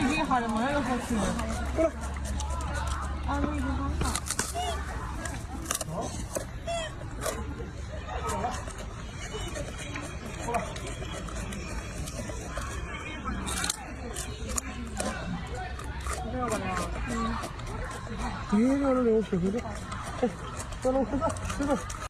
이게 거야 이거 같은 그래. 아니 이거 한다 뒤에를 내고 싶어. 그 小龙，快走，快走。